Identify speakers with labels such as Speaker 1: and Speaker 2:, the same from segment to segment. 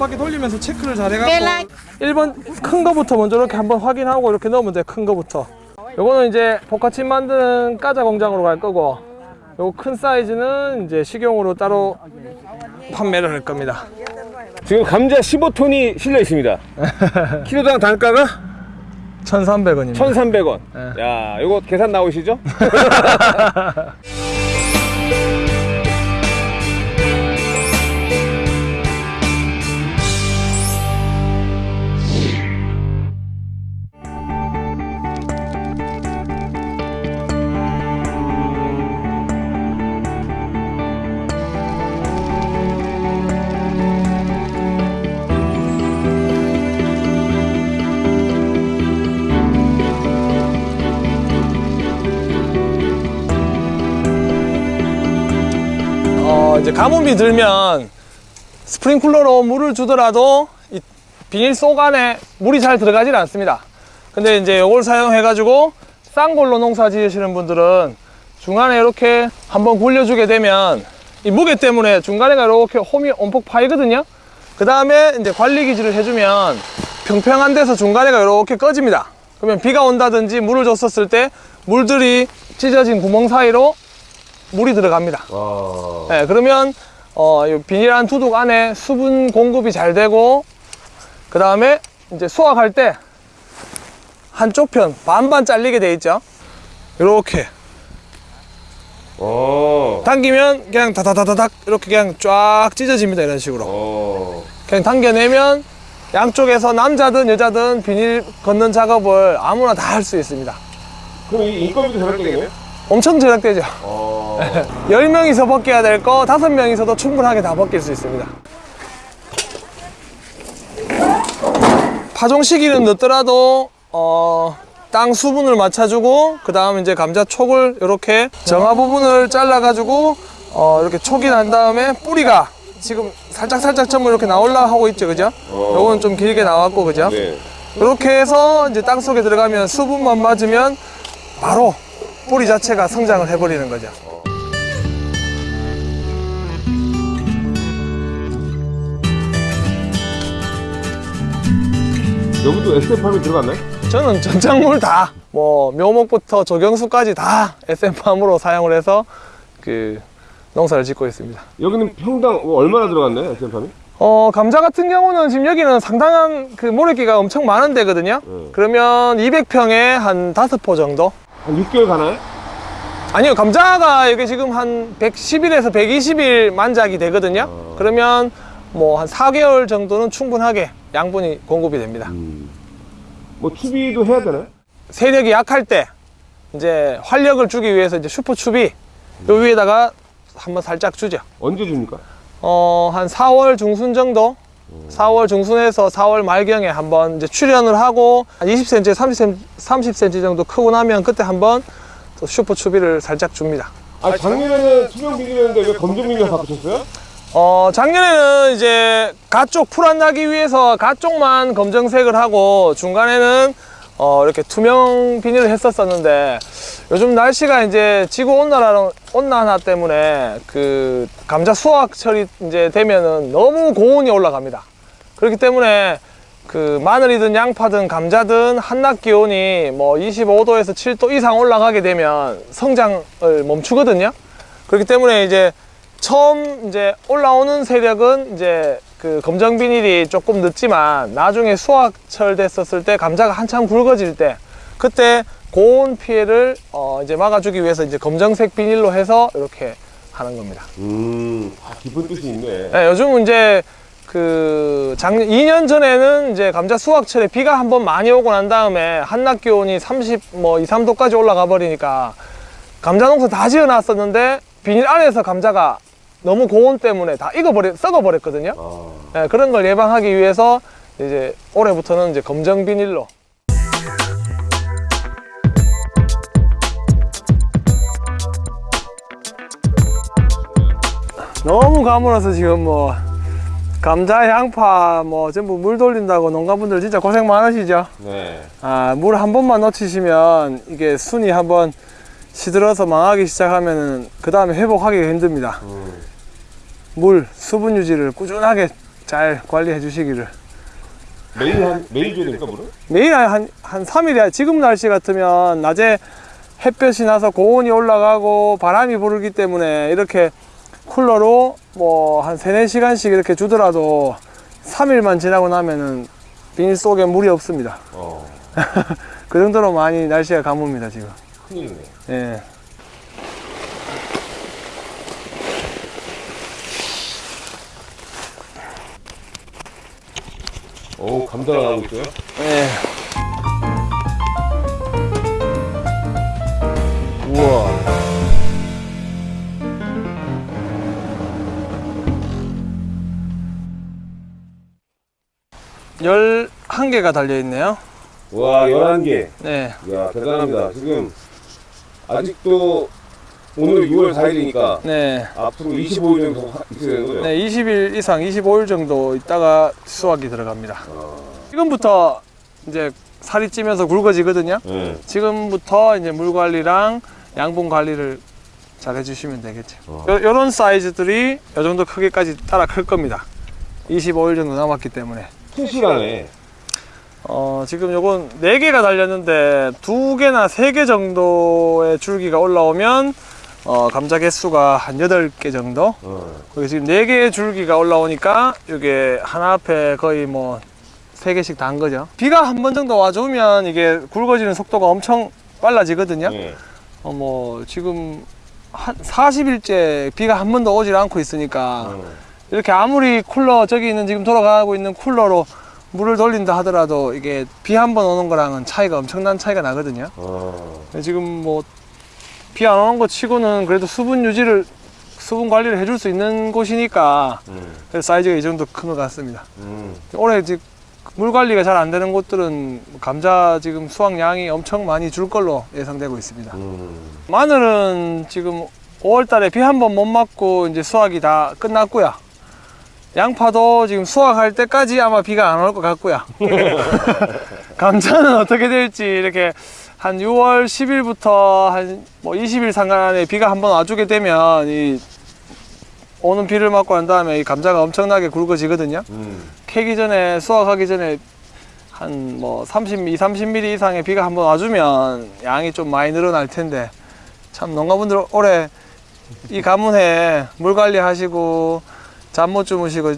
Speaker 1: 바퀴 돌리면서 체크를 잘 해갖고 1번 큰 거부터 먼저 이렇게 한번 확인하고 이렇게 넣으면 돼 큰 거부터 요거는 이제 복화침 만드는 까자 공장으로 갈 거고 요거 큰 사이즈는 이제 식용으로 따로 판매를 할 겁니다
Speaker 2: 지금 감자 15톤이 실려 있습니다. 키로당 단가가
Speaker 1: 1,300원입니다
Speaker 2: 1,300원.
Speaker 1: 네.
Speaker 2: 야, 이거 계산 나오시죠?
Speaker 1: 이제 가뭄이 들면 스프링클러로 물을 주더라도 이 비닐 속 안에 물이 잘 들어가질 않습니다. 근데 이제 이걸 사용해 가지고 쌍골로 농사 지으시는 분들은 중간에 이렇게 한번 굴려주게 되면 이 무게 때문에 중간에가 이렇게 홈이 엄폭 파이거든요. 그 다음에 이제 관리 기질을 해주면 평평한 데서 중간에가 이렇게 꺼집니다. 그러면 비가 온다든지 물을 줬었을 때 물들이 찢어진 구멍 사이로 물이 들어갑니다.
Speaker 2: 와.
Speaker 1: 네, 그러면 어, 이 비닐한 두둑 안에 수분 공급이 잘 되고 그 다음에 이제 수확할 때 한쪽 편 반반 잘리게 돼 있죠. 이렇게
Speaker 2: 어.
Speaker 1: 당기면 그냥 다다다다닥 이렇게 그냥 쫙 찢어집니다. 이런 식으로
Speaker 2: 어.
Speaker 1: 그냥 당겨내면 양쪽에서 남자든 여자든 비닐 걷는 작업을 아무나 다 할 수 있습니다.
Speaker 2: 그럼 이 인건비도 절약되겠네?
Speaker 1: 엄청 절약되죠.
Speaker 2: 어.
Speaker 1: 10명이서 벗겨야 될 거 5명이서도 충분하게 다 벗길 수 있습니다. 파종 시기는 늦더라도 어, 땅 수분을 맞춰주고 그 다음 이제 감자 촉을 이렇게 정화 부분을 잘라 가지고 어, 이렇게 촉이 난 다음에 뿌리가 지금 살짝 살짝 전부 이렇게 나올라 하고 있죠 그죠?
Speaker 2: 어.
Speaker 1: 요거는 좀 길게 나왔고 그죠?
Speaker 2: 네.
Speaker 1: 이렇게 해서 이제 땅 속에 들어가면 수분만 맞으면 바로 뿌리 자체가 성장을 해버리는 거죠.
Speaker 2: 여기도 SF팜이 들어갔나요?
Speaker 1: 저는 전작물 다, 뭐, 묘목부터 조경수까지 다 SM팜으로 사용을 해서 그 농사를 짓고 있습니다.
Speaker 2: 여기는 평당 얼마나 들어갔나요? SF팜이?
Speaker 1: 어, 감자 같은 경우는 지금 여기는 상당한 그 모래기가 엄청 많은 데거든요.
Speaker 2: 네.
Speaker 1: 그러면 200평에 한 5포 정도?
Speaker 2: 한 6개월 가나요?
Speaker 1: 아니요, 감자가 이게 지금 한 110일에서 120일 만작이 되거든요.
Speaker 2: 어.
Speaker 1: 그러면 뭐 한 4개월 정도는 충분하게 양분이 공급이 됩니다.
Speaker 2: 뭐 추비도 해야 되나요?
Speaker 1: 세력이 약할 때 이제 활력을 주기 위해서 이제 슈퍼 추비 요 위에다가 한번 살짝 주죠.
Speaker 2: 언제 줍니까?
Speaker 1: 어, 한 4월 중순 정도? 4월 중순에서 4월 말경에 한번 이제 출연을 하고 한 20cm, 30cm, 30cm 정도 크고 나면 그때 한번 또 슈퍼 추비를 살짝 줍니다.
Speaker 2: 아 작년에는 투명 비닐이었는데 왜 검정 비닐 바꾸셨어요?
Speaker 1: 어, 작년에는 이제 가쪽 풀안 나기 위해서 가쪽만 검정색을 하고 중간에는 어, 이렇게 투명 비닐을 했었었는데 요즘 날씨가 이제 지구 온난화, 온난화 때문에 그 감자 수확철이 이제 되면은 너무 고온이 올라갑니다. 그렇기 때문에 그 마늘이든 양파든 감자든 한낮 기온이 뭐 25도에서 7도 이상 올라가게 되면 성장을 멈추거든요. 그렇기 때문에 이제 처음 이제 올라오는 세력은 이제 그 검정 비닐이 조금 늦지만 나중에 수확철 됐었을 때 감자가 한참 굵어질 때 그때 고온 피해를 어 이제 막아주기 위해서 이제 검정색 비닐로 해서 이렇게 하는 겁니다.
Speaker 2: 음, 아, 깊은 뜻이 있네.
Speaker 1: 네, 요즘은 이제 그 작년 2년 전에는 이제 감자 수확철에 비가 한번 많이 오고 난 다음에 한낮 기온이 30 뭐 2, 3도까지 올라가 버리니까 감자 농사 다 지어 놨었는데 비닐 안에서 감자가 너무 고온 때문에 다 익어버려 썩어 버렸거든요.
Speaker 2: 아,
Speaker 1: 네, 그런 걸 예방하기 위해서 이제 올해부터는 이제 검정 비닐로 너무 가물어서 지금 뭐 감자, 양파 뭐 전부 물 돌린다고 농가분들 진짜 고생 많으시죠?
Speaker 2: 네.
Speaker 1: 아, 물 한 번만 놓치시면 이게 순이 한번 시들어서 망하기 시작하면은 그 다음에 회복하기가 힘듭니다.
Speaker 2: 음.
Speaker 1: 물, 수분 유지를 꾸준하게 잘 관리해 주시기를.
Speaker 2: 매일 한 매일 줘야 됩니까 물을?
Speaker 1: 매일 한, 한 3일이야. 지금 날씨 같으면 낮에 햇볕이 나서 고온이 올라가고 바람이 부르기 때문에 이렇게 쿨러로 뭐 한 3, 4시간씩 이렇게 주더라도 3일만 지나고 나면은 비닐 속에 물이 없습니다.
Speaker 2: 어
Speaker 1: 그 정도로 많이 날씨가 가뭅니다, 지금.
Speaker 2: 큰일이네.
Speaker 1: 예.
Speaker 2: 오 나가고 있어요?
Speaker 1: 예. 11개가 달려있네요.
Speaker 2: 와 11개.
Speaker 1: 네.
Speaker 2: 야 대단합니다. 지금 아직도 오늘 6월 4일이니까
Speaker 1: 네.
Speaker 2: 앞으로 25일 정도 있어야 되요.
Speaker 1: 네 20일 이상 25일 정도 있다가 수확이 들어갑니다.
Speaker 2: 아... 지금부터
Speaker 1: 이제 살이 찌면서 굵어지거든요.
Speaker 2: 네.
Speaker 1: 지금부터 이제 물 관리랑 양분 관리를 잘 해주시면 되겠죠.
Speaker 2: 어.
Speaker 1: 요, 런 사이즈들이 요 정도 크기까지 따라 클 겁니다. 25일 정도 남았기 때문에.
Speaker 2: 큰 시간에
Speaker 1: 어, 지금 요건 4개가 달렸는데 2개나 3개 정도의 줄기가 올라오면 어, 감자 개수가 한 8개 정도?
Speaker 2: 어.
Speaker 1: 여기 지금 4개의 줄기가 올라오니까 이게 하나 앞에 거의 뭐 3개씩 다한 거죠. 비가 한 번 정도 와주면 이게 굵어지는 속도가 엄청 빨라지거든요.
Speaker 2: 네.
Speaker 1: 어, 뭐 지금 한 40일째 비가 한 번도 오질 않고 있으니까
Speaker 2: 어.
Speaker 1: 이렇게 아무리 쿨러 저기 있는 지금 돌아가고 있는 쿨러로 물을 돌린다 하더라도 이게 비 한 번 오는 거랑은 차이가 엄청난 차이가 나거든요.
Speaker 2: 어.
Speaker 1: 지금 뭐 비 안 오는 거 치고는 그래도 수분 유지를 수분 관리를 해줄 수 있는 곳이니까
Speaker 2: 음.
Speaker 1: 사이즈가 이 정도 큰 것 같습니다.
Speaker 2: 음.
Speaker 1: 올해 지금 물 관리가 잘 안 되는 곳들은 감자 지금 수확량이 엄청 많이 줄 걸로 예상되고 있습니다.
Speaker 2: 음.
Speaker 1: 마늘은 지금 5월 달에 비 한 번 못 맞고 이제 수확이 다 끝났고요. 양파도 지금 수확할 때까지 아마 비가 안 올 것 같고요. 감자는 어떻게 될지 이렇게 한 6월 10일부터 한 뭐 20일 상간에 비가 한번 와주게 되면 이 오는 비를 맞고 난 다음에 이 감자가 엄청나게 굵어지거든요.
Speaker 2: 음.
Speaker 1: 캐기 전에 수확하기 전에 한 뭐 30, 30mm 이상의 비가 한번 와주면 양이 좀 많이 늘어날 텐데 참 농가분들 올해 이 가문에 물 관리하시고 잠 못 주무시고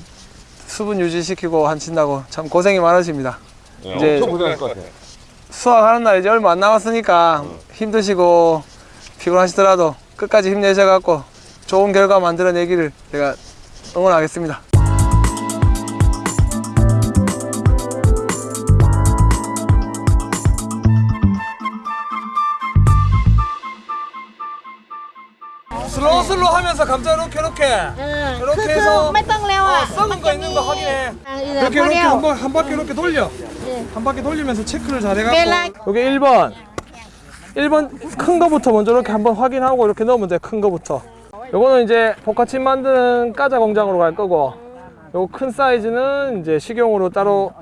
Speaker 1: 수분 유지시키고 하신다고 참 고생이 많으십니다.
Speaker 2: 네,
Speaker 1: 이제-
Speaker 2: 고생할 것 같아.
Speaker 1: 수확하는 날 이제 얼마 안 남았으니까 힘드시고 피곤하시더라도 끝까지 힘내셔갖고 좋은 결과 만들어내기를 제가 응원하겠습니다. slow slow 하면서 감자 이렇게 이렇게.
Speaker 3: 응.
Speaker 1: 이렇게 해서 어, 썩은 거 있는 거 확인해. 이렇게 이렇게 한, 번, 한 바퀴 이렇게 돌려. 한 바퀴 돌리면서 체크를 잘 해갖고. 여기 1번. 1번 큰 거부터 먼저 이렇게 한번 확인하고 이렇게 넣으면 돼 큰 거부터. 요거는 이제 포카칩 만드는 과자 공장으로 갈 거고 요거 큰 사이즈는 이제 식용으로 따로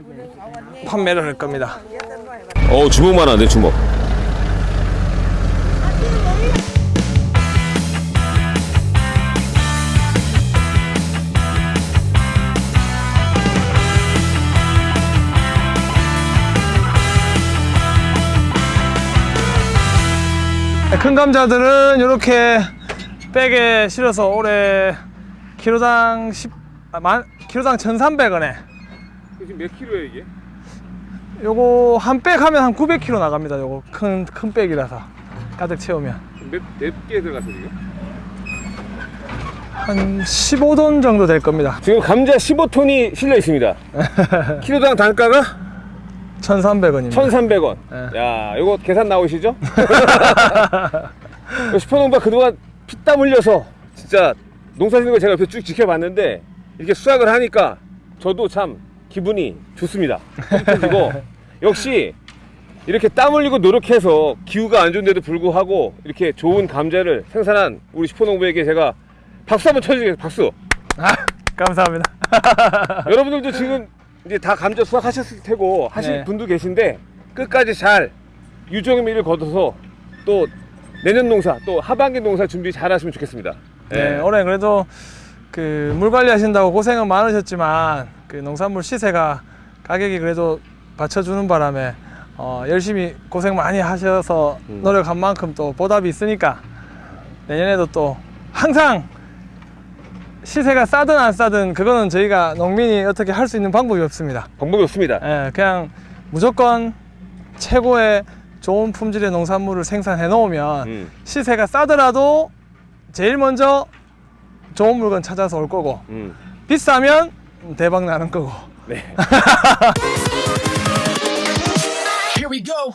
Speaker 1: 판매를 할 겁니다.
Speaker 2: 어 주먹만 하네 주먹.
Speaker 1: 큰 감자들은 이렇게 백에 실어서 올해 키로당 10, 아, 만, 키로당 1,300원에
Speaker 2: 지금 몇 킬로야 이게?
Speaker 1: 요거 한 백 하면 한 900kg 나갑니다. 요거 큰, 큰 백이라서 가득 채우면
Speaker 2: 몇 몇개 들어갔어 지금?
Speaker 1: 한 15돈 정도 될 겁니다.
Speaker 2: 지금 감자 15톤이 실려 있습니다. 키로당 단가가
Speaker 1: 1,300원입니다.
Speaker 2: 1,300원.
Speaker 1: 네.
Speaker 2: 야, 이거 계산 나오시죠? 슈퍼농가 그동안 피땀 흘려서 진짜 농사 짓는 거 제가 옆에 쭉 지켜봤는데 이렇게 수확을 하니까 저도 참 기분이 좋습니다. 그리고 역시 이렇게 땀 흘리고 노력해서 기후가 안 좋은데도 불구하고 이렇게 좋은 감자를 생산한 우리 슈퍼농부에게 제가 박수 한번 쳐주겠습니다. 박수.
Speaker 1: 아, 감사합니다.
Speaker 2: 여러분들도 지금 이제 다 감자 수확하셨을 테고 하실
Speaker 1: 네.
Speaker 2: 분도 계신데 끝까지 잘 유종의 미를 거둬서 또 내년 농사 또 하반기 농사 준비 잘 하시면 좋겠습니다.
Speaker 1: 네, 올해 그래도 그 물 관리하신다고 고생은 많으셨지만 그 농산물 시세가 가격이 그래도 받쳐주는 바람에 어, 열심히 고생 많이 하셔서
Speaker 2: 음.
Speaker 1: 노력한 만큼 또 보답이 있으니까 내년에도 또 항상 시세가 싸든 안 싸든 그거는 저희가 농민이 어떻게 할 수 있는 방법이 없습니다.
Speaker 2: 방법이 없습니다.
Speaker 1: 예, 그냥 무조건 최고의 좋은 품질의 농산물을 생산해 놓으면
Speaker 2: 음,
Speaker 1: 시세가 싸더라도 제일 먼저 좋은 물건 찾아서 올 거고
Speaker 2: 음.
Speaker 1: 비싸면 대박 나는 거고
Speaker 2: 네.
Speaker 3: Here we go.